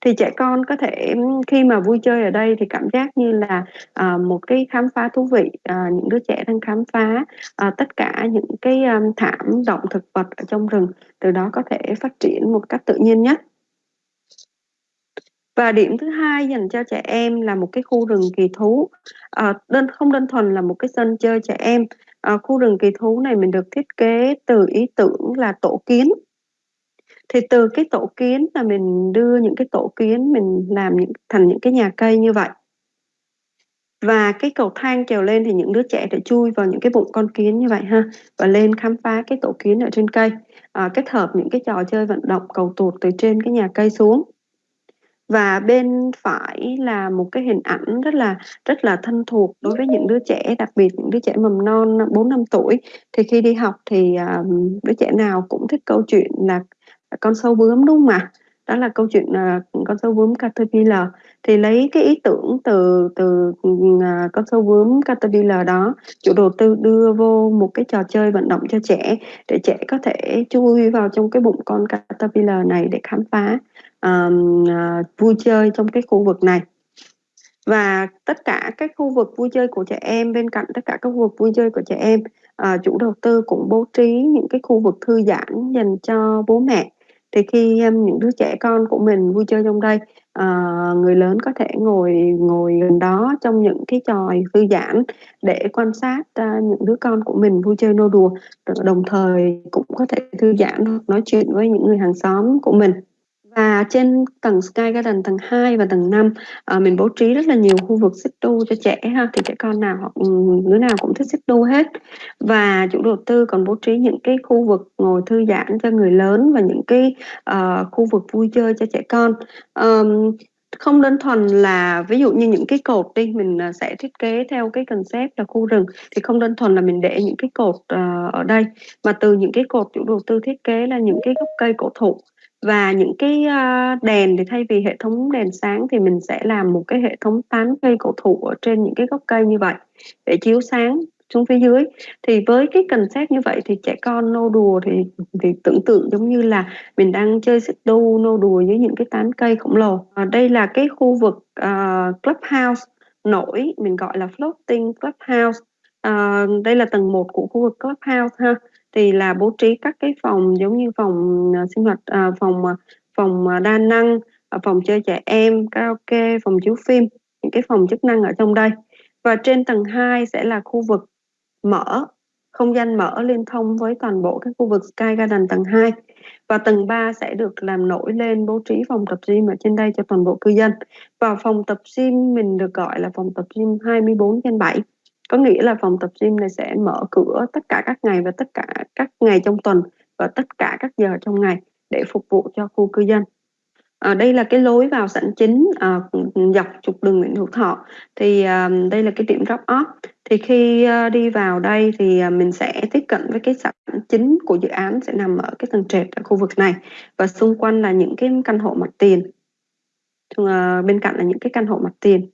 Thì trẻ con có thể khi mà vui chơi ở đây thì cảm giác như là à, một cái khám phá thú vị. À, những đứa trẻ đang khám phá à, tất cả những cái um, thảm động thực vật ở trong rừng. Từ đó có thể phát triển một cách tự nhiên nhất và điểm thứ hai dành cho trẻ em là một cái khu rừng kỳ thú. À, đơn không đơn thuần là một cái sân chơi trẻ em. À, khu rừng kỳ thú này mình được thiết kế từ ý tưởng là tổ kiến. Thì từ cái tổ kiến là mình đưa những cái tổ kiến mình làm những thành những cái nhà cây như vậy. Và cái cầu thang trèo lên thì những đứa trẻ sẽ chui vào những cái bụng con kiến như vậy ha và lên khám phá cái tổ kiến ở trên cây. À, kết hợp những cái trò chơi vận động cầu tuột từ trên cái nhà cây xuống và bên phải là một cái hình ảnh rất là rất là thân thuộc đối với những đứa trẻ đặc biệt những đứa trẻ mầm non 4 năm tuổi. Thì khi đi học thì um, đứa trẻ nào cũng thích câu chuyện là con sâu bướm đúng không ạ? Đó là câu chuyện uh, con sâu bướm caterpillar. Thì lấy cái ý tưởng từ từ uh, con sâu bướm caterpillar đó chủ đầu tư đưa vô một cái trò chơi vận động cho trẻ để trẻ có thể chui vào trong cái bụng con caterpillar này để khám phá uh, vui chơi trong cái khu vực này. Và tất cả các khu vực vui chơi của trẻ em bên cạnh tất cả các khu vực vui chơi của trẻ em uh, chủ đầu tư cũng bố trí những cái khu vực thư giãn dành cho bố mẹ. Thì khi um, những đứa trẻ con của mình vui chơi trong đây à, người lớn có thể ngồi ngồi gần đó trong những cái tròi thư giãn để quan sát à, những đứa con của mình vui chơi nô đùa. Đồng thời cũng có thể thư giãn nói chuyện với những người hàng xóm của mình và trên tầng Sky Garden tầng 2 và tầng 5 à, ờ, mình bố trí rất là nhiều khu vực xích đu cho trẻ ha. Thì trẻ con nào hoặc đứa nào cũng thích xích đu hết. Và chủ đầu tư còn bố trí những cái khu vực ngồi thư giãn cho người lớn và những cái uh, khu vực vui chơi cho trẻ con. Um, không đơn thuần là ví dụ như những cái cột đi mình ờ, sẽ thiết kế theo cái concept là khu rừng thì không đơn thuần là mình để những cái cột uh, ở đây mà từ những cái cột chủ đầu tư thiết kế là những cái gốc cây cổ thụ và những cái ờ, đèn thì thay vì hệ thống đèn sáng thì mình sẽ làm một cái hệ thống tán cây cổ thụ ở trên những cái gốc cây như vậy để chiếu sáng xuống phía dưới. Thì với cái concept như vậy thì trẻ con nô đùa thì thì tưởng tượng giống như là mình đang chơi xích đu nô đùa với những cái tán cây khổng lồ. À, đây là cái khu vực uh, clubhouse nổi mình gọi là floating clubhouse. Uh, đây là tầng 1 của khu vực clubhouse ha thì là bố trí các cái phòng giống như phòng uh, sinh hoạt uh, phòng uh, phòng uh, đa năng uh, phòng chơi trẻ em karaoke phòng chiếu phim những cái phòng chức năng ở trong đây. Và trên tầng 2 sẽ là khu vực mở không gian mở liên thông với toàn bộ các khu vực Sky Garden tầng 2 và tầng 3 sẽ được làm nổi lên bố trí phòng tập gym ở trên đây cho toàn bộ cư dân. Và phòng tập gym mình được gọi là phòng tập gym 24 trên 7 có nghĩa là phòng tập gym này sẽ mở cửa tất cả các ngày và tất cả các ngày trong tuần và tất cả các giờ trong ngày để phục vụ cho khu cư dân. À, đây là cái lối vào sảnh chính à, dọc trục đường Nguyễn Hữu Thọ. Thì à, đây là cái điểm drop off. Thì khi à, đi vào đây thì à, mình sẽ tiếp cận với cái sảnh chính của dự án sẽ nằm ở cái tầng trệt ở khu vực này. Và xung quanh là những cái căn hộ mặt tiền. À, bên cạnh là những cái căn hộ mặt tiền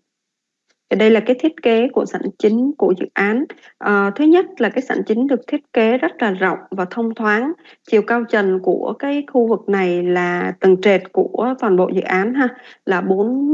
thì đây là cái thiết kế của sảnh chính của dự án. À, thứ nhất là cái sảnh chính được thiết kế rất là rộng và thông thoáng. Chiều cao trần của cái khu vực này là tầng trệt của toàn bộ dự án ha là 4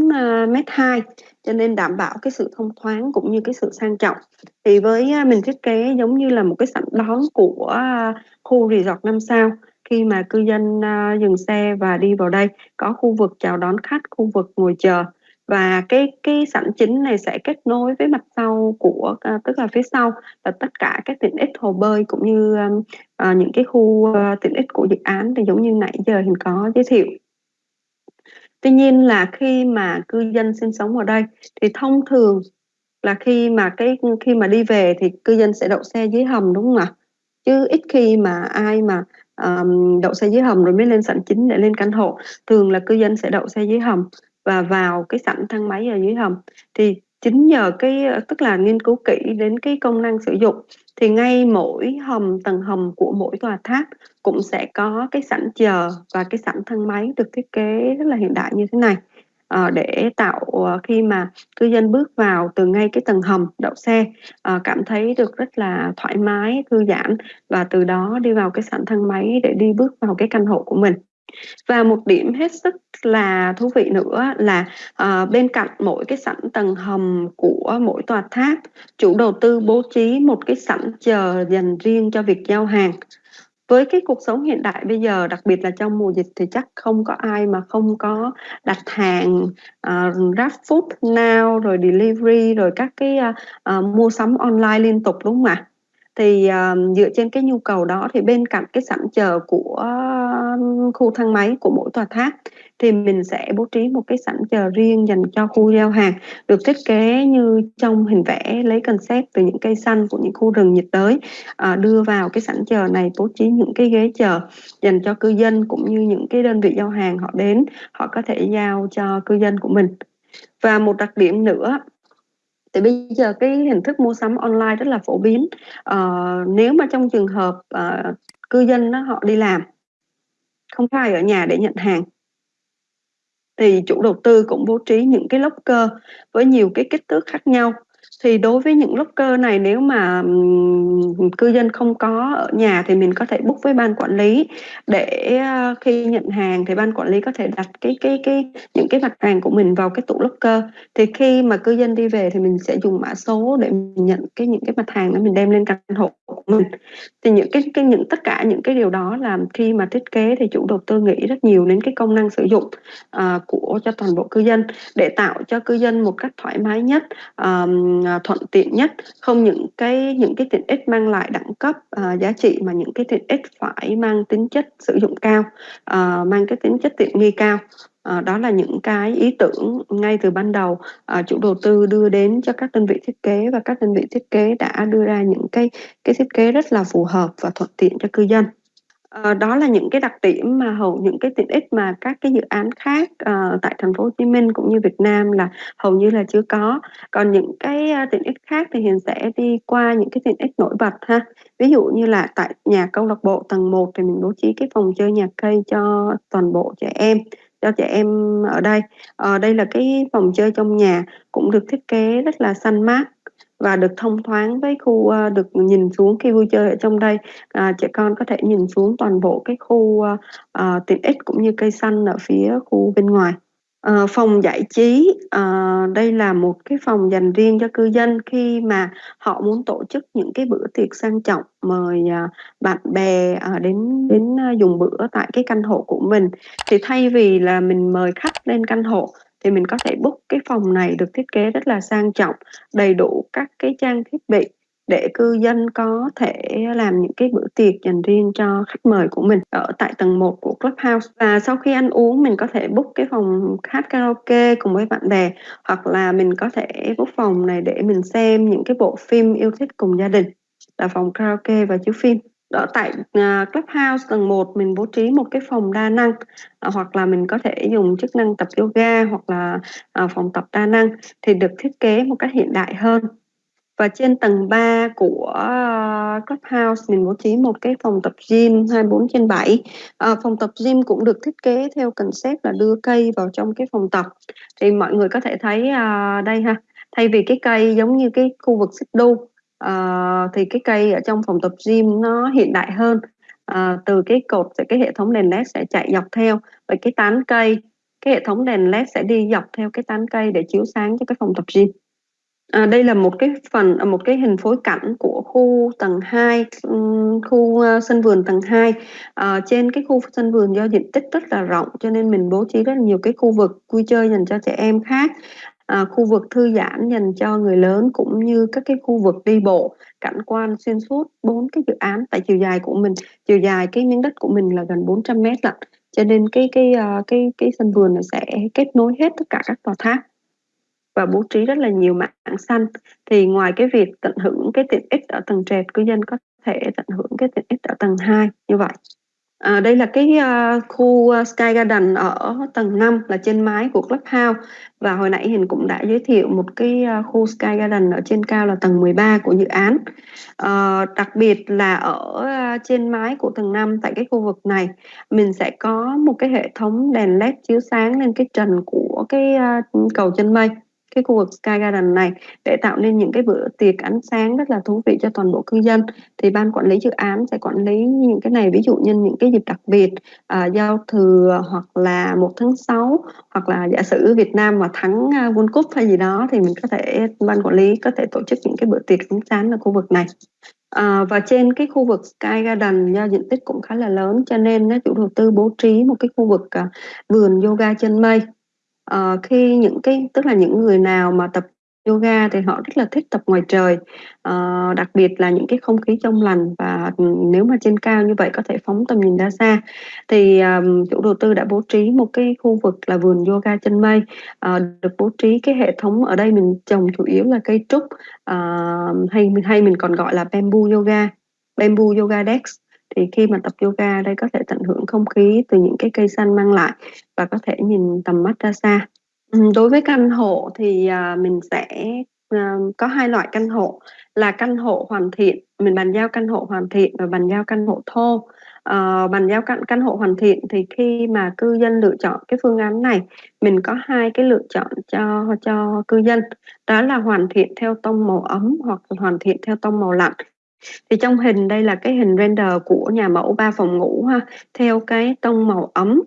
m 2 cho nên đảm bảo cái sự thông thoáng cũng như cái sự sang trọng thì với ờ, mình thiết kế giống như là một cái sảnh đón của ờ, khu resort năm sao khi mà cư dân uh, dừng xe và đi vào đây có khu vực chào đón khách khu vực ngồi chờ và cái cái sảnh chính này sẽ kết nối với mặt sau của à, tức là phía sau là tất cả các tiện ích hồ bơi cũng như um, à, những cái khu à, tiện ích của dự án thì giống như nãy giờ hình có giới thiệu. Tuy nhiên là khi mà cư dân sinh sống ở đây thì thông thường là khi mà cái khi mà đi về thì cư dân sẽ đậu xe dưới hầm đúng không ạ? Chứ ít khi mà ai mà um, đậu xe dưới hầm rồi mới lên sảnh chính để lên căn hộ thường là cư dân sẽ đậu xe dưới hầm và vào cái sảnh thang máy ở dưới hầm. Thì chính nhờ cái ờ, tức là nghiên cứu kỹ đến cái công năng sử dụng thì ngay mỗi hầm tầng hầm của mỗi tòa tháp cũng sẽ có cái sảnh chờ và cái sảnh thang máy được thiết kế rất là hiện đại như thế này. À, để tạo ờ, khi mà cư dân bước vào từ ngay cái tầng hầm đậu xe à, cảm thấy được rất là thoải mái thư giãn và từ đó đi vào cái sảnh thang máy để đi bước vào cái căn hộ của mình và một điểm hết sức là thú vị nữa là uh, bên cạnh mỗi cái sảnh tầng hầm của mỗi tòa tháp chủ đầu tư bố trí một cái sảnh chờ dành riêng cho việc giao hàng. Với cái cuộc sống hiện đại bây giờ đặc biệt là trong mùa dịch thì chắc không có ai mà không có đặt hàng uh, grab food now rồi delivery rồi các cái uh, uh, mua sắm online liên tục đúng không ạ? Thì uh, dựa trên cái nhu cầu đó thì bên cạnh cái sẵn chờ của khu thang máy của mỗi tòa tháp thì mình sẽ bố trí một cái sẵn chờ riêng dành cho khu giao hàng được thiết kế như trong hình vẽ lấy concept từ những cây xanh của những khu rừng nhiệt đới à, đưa vào cái sẵn chờ này bố trí những cái ghế chờ dành cho cư dân cũng như những cái đơn vị giao hàng họ đến họ có thể giao cho cư dân của mình. Và một đặc điểm nữa thì bây giờ cái hình thức mua sắm online rất là phổ biến. À, nếu mà trong trường hợp à, cư dân đó, họ đi làm không có ai ở nhà để nhận hàng thì chủ đầu tư cũng bố trí những cái locker với nhiều cái kích thước khác nhau thì đối với những locker này nếu mà cư dân không có ở nhà thì mình có thể book với ban quản lý để à, khi nhận hàng thì ban quản lý có thể đặt cái cái cái, những cái mặt hàng của mình vào cái tủ locker. Thì khi mà cư dân đi về thì mình sẽ dùng mã số để mình nhận cái, những cái mặt hàng đó mình đem lên căn hộ của mình thì những cái cái những tất cả những cái điều đó làm khi mà thiết kế thì chủ đầu tư nghĩ rất nhiều đến cái công năng sử dụng uh, của cho toàn bộ cư dân để tạo cho cư dân một cách thoải mái nhất um, thuận tiện nhất. Không những cái những cái tiện ích mang lại đẳng cấp uh, giá trị mà những cái tiện ích phải mang tính chất sử dụng cao uh, mang cái tính chất tiện nghi cao. À, đó là những cái ý tưởng ngay từ ban đầu à, chủ đầu tư đưa đến cho các đơn vị thiết kế và các đơn vị thiết kế đã đưa ra những cái cái thiết kế rất là phù hợp và thuận tiện cho cư dân. à, đó là những cái đặc điểm mà hầu những cái tiện ích mà các cái dự án khác à, tại thành phố Hồ Chí Minh cũng như Việt Nam là hầu như là chưa có. Còn những cái à, tiện ích khác thì Hiền sẽ đi qua những cái tiện ích nổi bật ha. Ví dụ như là tại nhà câu lạc bộ tầng 1 thì mình bố trí cái phòng chơi nhạc cây cho toàn bộ trẻ em cho trẻ em ở đây. Ờ, đây là cái phòng chơi trong nhà cũng được thiết kế rất là xanh mát và được thông thoáng với khu uh, được nhìn xuống khi vui chơi ở trong đây à, trẻ con có thể nhìn xuống toàn bộ cái khu uh, tiện ích cũng như cây xanh ở phía khu bên ngoài Ờ, phòng giải trí uh, đây là một cái phòng dành riêng cho cư dân khi mà họ muốn tổ chức những cái bữa tiệc sang trọng mời uh, bạn bè uh, đến đến uh, dùng bữa tại cái căn hộ của mình. Thì thay vì là mình mời khách lên căn hộ thì mình có thể book cái phòng này được thiết kế rất là sang trọng đầy đủ các cái trang thiết bị để cư dân có thể làm những cái bữa tiệc dành riêng cho khách mời của mình ở tại tầng 1 của Clubhouse. Và sau khi ăn uống mình có thể book cái phòng hát karaoke cùng với bạn bè hoặc là mình có thể book phòng này để mình xem những cái bộ phim yêu thích cùng gia đình. Là phòng karaoke và chiếu phim. Ở tại uh, clubhouse tầng 1 mình bố trí một cái phòng đa năng uh, hoặc là mình có thể dùng chức năng tập yoga hoặc là uh, phòng tập đa năng thì được thiết kế một cách hiện đại hơn và trên tầng 3 của uh, Clubhouse mình bố trí một cái phòng tập gym 24 trên 7 À, ờ, phòng tập gym cũng được thiết kế theo concept là đưa cây vào trong cái phòng tập. Thì mọi người có thể thấy uh, đây ha thay vì cái cây giống như cái khu vực xích đu uh, thì cái cây ở trong phòng tập gym nó hiện đại hơn. À, từ cái cột sẽ cái hệ thống đèn led sẽ chạy dọc theo. Và cái tán cây cái hệ thống đèn led sẽ đi dọc theo cái tán cây để chiếu sáng cho cái phòng tập gym. À, đây là một cái phần à, một cái hình phối cảnh của khu tầng 2 ừ, khu uh, sân vườn tầng 2 à, trên cái khu sân vườn do diện tích rất là rộng cho nên mình bố trí rất là nhiều cái khu vực vui chơi dành cho trẻ em khác. À, khu vực thư giãn dành cho người lớn cũng như các cái khu vực đi bộ cảnh quan xuyên suốt bốn cái dự án. Tại chiều dài của mình chiều dài cái miếng đất của mình là gần 400 mét lận cho nên cái cái uh, cái cái sân vườn này sẽ kết nối hết tất cả các tòa tháp và bố trí rất là nhiều mảng xanh. Thì ngoài cái việc tận hưởng cái tiện ích ở tầng trệt cư dân có thể tận hưởng cái tiện ích ở tầng 2 như vậy. À, đây là cái uh, khu ờ, Sky Garden ở tầng 5 là trên mái của Clubhouse. Và hồi nãy Hiền cũng đã giới thiệu một cái uh, khu Sky Garden ở trên cao là tầng 13 của dự án. à, đặc biệt là ở uh, trên mái của tầng 5 tại cái khu vực này mình sẽ có một cái hệ thống đèn led chiếu sáng lên cái trần của cái uh, cầu chân mây cái khu vực Sky Garden này để tạo nên những cái bữa tiệc ánh sáng rất là thú vị cho toàn bộ cư dân. Thì ban quản lý dự án sẽ quản lý những cái này ví dụ như những cái dịp đặc biệt à, giao thừa hoặc là một tháng 6 hoặc là giả sử Việt Nam mà thắng à, World Cup hay gì đó thì mình có thể ban quản lý có thể tổ chức những cái bữa tiệc ánh sáng ở khu vực này. À, và trên cái khu vực Sky Garden do diện tích cũng khá là lớn cho nên chủ đầu tư bố trí một cái khu vực à, vườn yoga chân mây. Ờ, khi những cái tức là những người nào mà tập yoga thì họ rất là thích tập ngoài trời, ờ, đặc biệt là những cái không khí trong lành và, nếu mà trên cao như vậy có thể phóng tầm nhìn ra xa. Thì, ờm, chủ đầu tư đã bố trí một cái khu vực là vườn yoga chân mây, ờ, được bố trí cái hệ thống ở đây mình trồng chủ yếu là cây trúc, ờ, hay hay mình còn gọi là bamboo yoga, bamboo yoga desk thì khi mà tập yoga đây có thể tận hưởng không khí từ những cái cây xanh mang lại và có thể nhìn tầm mắt ra xa. Đối với căn hộ thì à, mình sẽ à, có hai loại căn hộ là căn hộ hoàn thiện mình bàn giao căn hộ hoàn thiện và bàn giao căn hộ thô. Uh, bàn giao căn căn hộ hoàn thiện thì khi mà cư dân lựa chọn cái phương án này mình có hai cái lựa chọn cho cho cư dân. Đó là hoàn thiện theo tông màu ấm hoặc hoàn thiện theo tông màu lạnh thì trong hình đây là cái hình render của nhà mẫu 3 phòng ngủ ha, theo cái tông màu ấm.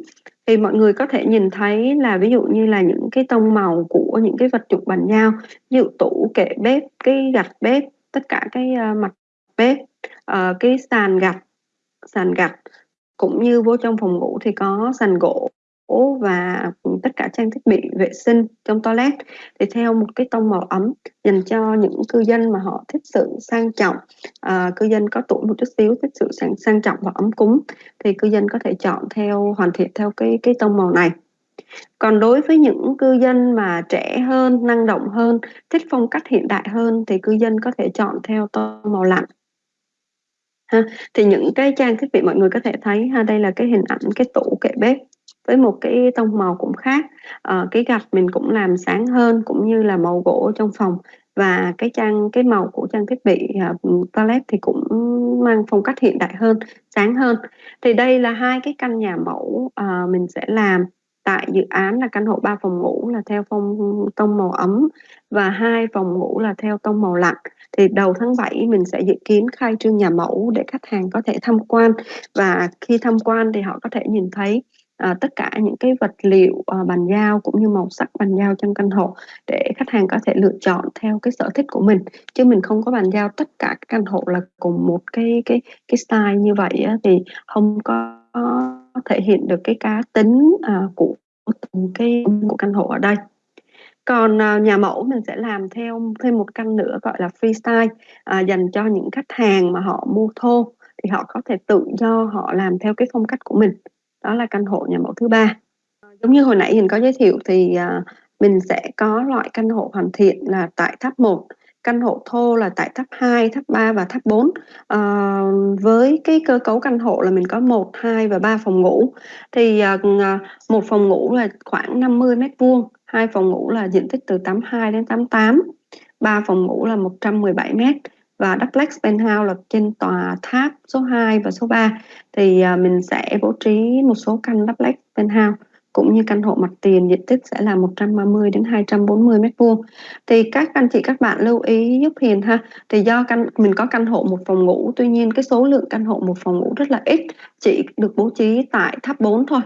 Thì mọi người có thể nhìn thấy là ví dụ như là những cái tông màu của những cái vật dụng bàn nhau, ví dụ tủ, kệ bếp, cái gạch bếp, tất cả cái uh, mặt bếp, uh, cái sàn gạch, sàn gạch cũng như vô trong phòng ngủ thì có sàn gỗ và tất cả trang thiết bị vệ sinh trong toilet. Thì theo một cái tông màu ấm dành cho những cư dân mà họ thích sự sang trọng à, cư dân có tuổi một chút xíu thích sự sang, sang trọng và ấm cúng thì cư dân có thể chọn theo hoàn thiện theo cái cái tông màu này. Còn đối với những cư dân mà trẻ hơn năng động hơn thích phong cách hiện đại hơn thì cư dân có thể chọn theo tông màu lạnh. Ha thì những cái trang thiết bị mọi người có thể thấy ha đây là cái hình ảnh cái tủ kệ bếp với một cái tông màu cũng khác. À, cái gạch mình cũng làm sáng hơn cũng như là màu gỗ trong phòng. Và cái trang cái màu của trang thiết bị à, uh, toilet thì cũng mang phong cách hiện đại hơn sáng hơn. Thì đây là hai cái căn nhà mẫu uh, mình sẽ làm tại dự án là căn hộ 3 phòng ngủ là theo phong tông màu ấm và hai phòng ngủ là theo tông màu lạnh thì đầu tháng 7 mình sẽ dự kiến khai trương nhà mẫu để khách hàng có thể tham quan và khi tham quan thì họ có thể nhìn thấy à, tất cả những cái vật liệu à, bàn giao cũng như màu sắc bàn giao trong căn hộ để khách hàng có thể lựa chọn theo cái sở thích của mình. Chứ mình không có bàn giao tất cả các căn hộ là cùng một cái cái cái style như vậy á, thì không có thể hiện được cái cá tính à, của từng cái của căn hộ ở đây. Còn à, nhà mẫu mình sẽ làm theo thêm một căn nữa gọi là freestyle à, dành cho những khách hàng mà họ mua thô thì họ có thể tự do họ làm theo cái phong cách của mình đó là căn hộ nhà mẫu thứ ba. Giống như hồi nãy mình có giới thiệu thì à, mình sẽ có loại căn hộ hoàn thiện là tại tháp 1 căn hộ thô là tại tháp 2, tháp 3 và tháp 4 à, ờ, với cái cơ cấu căn hộ là mình có 1, 2 và 3 phòng ngủ. Thì à, à, một phòng ngủ là khoảng 50 mét vuông hai phòng ngủ là diện tích từ 82 đến 88 ba phòng ngủ là 117 mét và duplex penthouse là trên tòa tháp số 2 và số 3 thì à, mình sẽ bố trí một số căn duplex penthouse cũng như căn hộ mặt tiền diện tích sẽ là 130 đến 240 mét vuông. Thì các anh chị các bạn lưu ý giúp Hiền ha. Thì do căn mình có căn hộ một phòng ngủ tuy nhiên cái số lượng căn hộ một phòng ngủ rất là ít chỉ được bố trí tại tháp 4 thôi.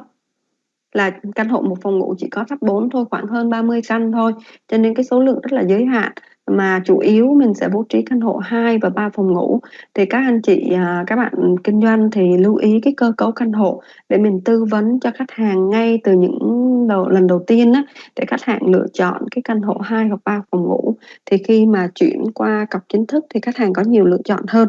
Là căn hộ một phòng ngủ chỉ có tháp 4 thôi, khoảng hơn 30 căn thôi, cho nên cái số lượng rất là giới hạn. Mà chủ yếu mình sẽ bố trí căn hộ 2 và 3 phòng ngủ. Thì các anh chị, à, các bạn kinh doanh thì lưu ý cái cơ cấu căn hộ để mình tư vấn cho khách hàng ngay từ những đầu lần đầu tiên á, để khách hàng lựa chọn cái căn hộ 2 hoặc 3 phòng ngủ. Thì khi mà chuyển qua cọc chính thức thì khách hàng có nhiều lựa chọn hơn.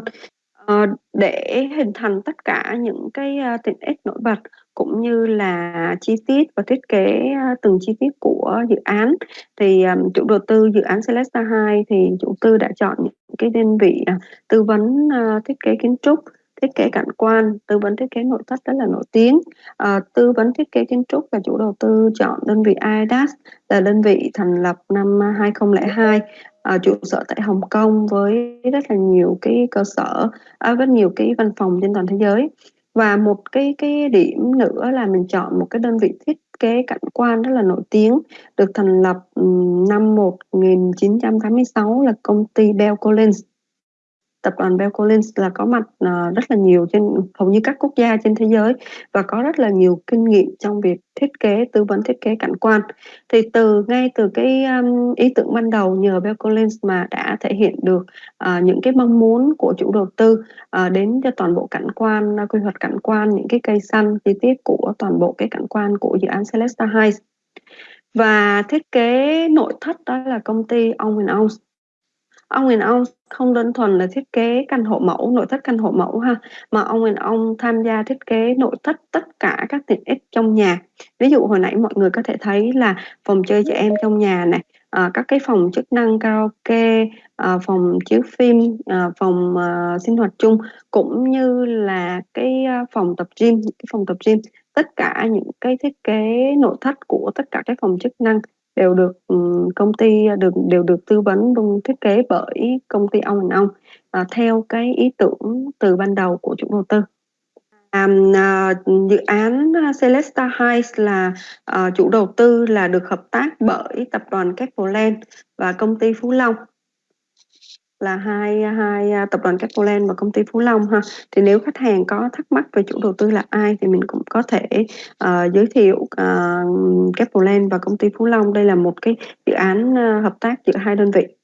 Ờ, để hình thành tất cả những cái, à, tiện ích nổi bật cũng như là chi tiết và thiết kế, à, từng chi tiết của dự án thì, à, chủ đầu tư dự án Celesta 2 thì chủ tư đã chọn những cái đơn vị, à, tư vấn, thiết kế kiến trúc, thiết kế cảnh quan, tư vấn thiết kế nội thất rất là nổi tiếng. Tư vấn thiết kế kiến trúc và chủ đầu tư chọn đơn vị IDAS là đơn vị thành lập năm 2002, à, trụ sở tại Hồng Kông với rất là nhiều cái cơ sở, à, rất nhiều cái văn phòng trên toàn thế giới. Và một cái cái điểm nữa là mình chọn một cái đơn vị thiết kế cảnh quan rất là nổi tiếng, được thành lập, ừm, năm 1986 là công ty Bell Collins. Tập đoàn Bell Collins là có mặt, ờ, rất là nhiều trên hầu như các quốc gia trên thế giới và có rất là nhiều kinh nghiệm trong việc thiết kế, tư vấn thiết kế cảnh quan. Thì từ ngay từ cái, ý tưởng ban đầu nhờ Bell Collins mà đã thể hiện được, ờ, những cái mong muốn của chủ đầu tư, ờ, đến cho toàn bộ cảnh quan, quy hoạch cảnh quan, những cái cây xanh chi tiết của toàn bộ cái cảnh quan của dự án Celesta Heights. Và thiết kế nội thất đó là công ty Owen House ông Nguyên and không đơn thuần là thiết kế căn hộ mẫu, nội thất căn hộ mẫu ha, mà ông and ông tham gia thiết kế nội thất tất cả các tiện ích trong nhà. Ví dụ hồi nãy mọi người có thể thấy là phòng chơi trẻ em trong nhà này, à, các cái phòng chức năng karaoke, à, phòng chiếu phim, à, phòng, à, sinh hoạt chung, cũng như là cái, à, phòng tập gym, những cái phòng tập gym. Tất cả những cái thiết kế nội thất của tất cả các phòng chức năng đều được, ừ, công ty được đều được tư vấn luôn thiết kế bởi công ty Ông and Ong, à, theo cái ý tưởng từ ban đầu của chủ đầu tư. À, à, dự án, Celesta Heights là, à, chủ đầu tư là được hợp tác bởi tập đoàn Capeland và công ty Phú Long. Là hai hai, à, tập đoàn Capeland và công ty Phú Long ha. Thì nếu khách hàng có thắc mắc về chủ đầu tư là ai thì mình cũng có thể, uh, giới thiệu, ờ, uh, Capeland và công ty Phú Long. Đây là một cái dự án, uh, hợp tác giữa hai đơn vị.